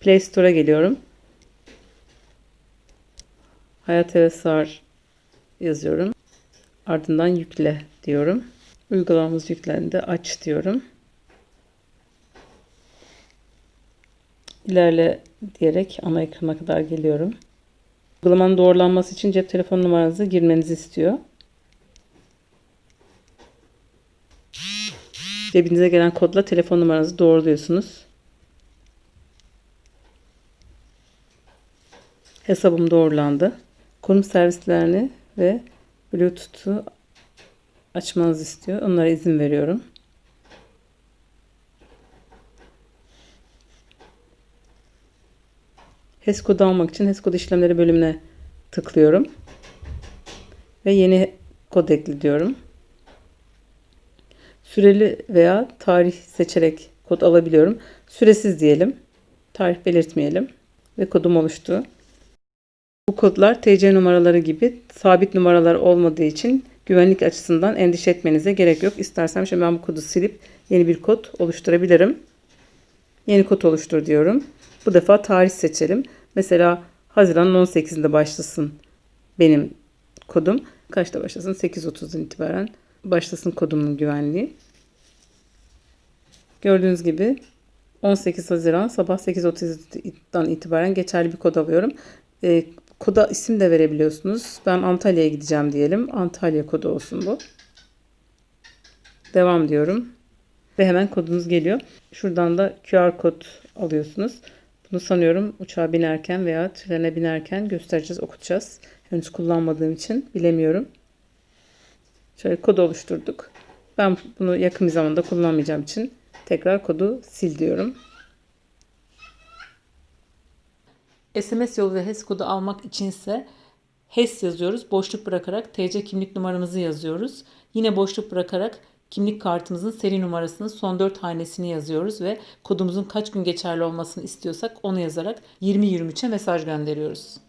Play Store'a geliyorum. Hayat ve Sar yazıyorum. Ardından yükle diyorum. Uygulamamız yüklendi. Aç diyorum. İlerle diyerek ana ekrana kadar geliyorum. Uygulamanın doğrulanması için cep telefon numaranızı girmenizi istiyor. Cebinize gelen kodla telefon numaranızı doğruluyorsunuz. Hesabım doğrulandı. Konum servislerini ve Bluetooth'u açmanızı istiyor. Onlara izin veriyorum. HES kodu almak için HES kodu işlemleri bölümüne tıklıyorum. Ve yeni kod ekle diyorum. Süreli veya tarih seçerek kod alabiliyorum. Süresiz diyelim. Tarih belirtmeyelim. Ve kodum oluştu. Bu kodlar TC numaraları gibi sabit numaralar olmadığı için güvenlik açısından endişe etmenize gerek yok. İstersem şimdi ben bu kodu silip yeni bir kod oluşturabilirim. Yeni kod oluştur diyorum. Bu defa tarih seçelim. Mesela Haziran 18'inde başlasın benim kodum. Kaçta başlasın? 8.30'dan itibaren başlasın kodumun güvenliği. Gördüğünüz gibi 18 Haziran sabah 8.30'dan itibaren geçerli bir kod alıyorum. E, koda isim de verebiliyorsunuz. Ben Antalya'ya gideceğim diyelim. Antalya kodu olsun bu. Devam diyorum. Ve hemen kodunuz geliyor. Şuradan da QR kod alıyorsunuz. Bunu sanıyorum uçağa binerken veya trene binerken göstereceğiz, okutacağız. Henüz kullanmadığım için bilemiyorum. Şöyle kod oluşturduk. Ben bunu yakın bir zamanda kullanmayacağım için tekrar kodu sil diyorum. SMS yolu ve HES kodu almak içinse HES yazıyoruz. Boşluk bırakarak TC kimlik numaramızı yazıyoruz. Yine boşluk bırakarak kimlik kartımızın seri numarasının son 4 hanesini yazıyoruz ve kodumuzun kaç gün geçerli olmasını istiyorsak onu yazarak 2023'e mesaj gönderiyoruz.